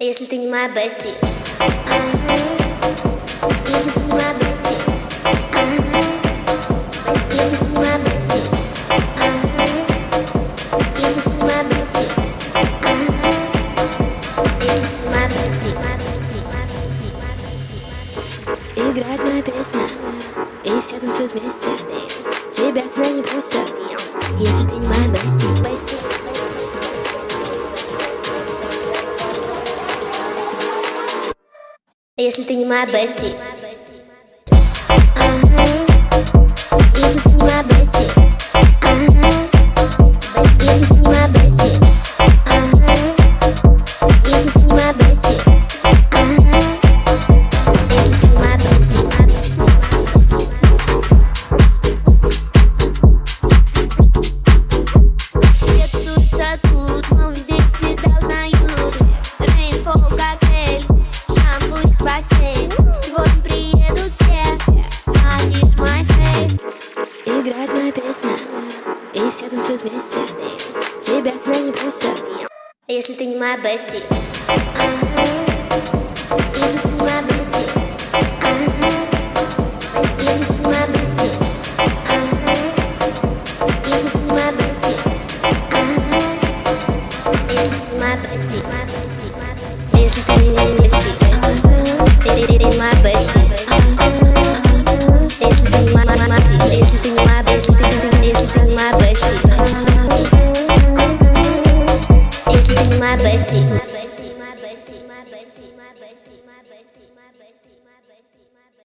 Если ты не моя Бесси. Если ты не моя Бесси. Если ты не моя Бесси. Если ты не моя Бесси. Если ты не моя Бесси. Играет моя песня И все танцуют вместе Тебя сюда не пустят Если ты не моя Бесси Если ты не моя Бесси Ага. песня И все танцуют вместе. Тебя сюда не пустят. Если ты не моя бести Если ты не моя бести Если ты не моя бести Если ты не моя бести Если ты не моя бести my bestie. This is my bestie.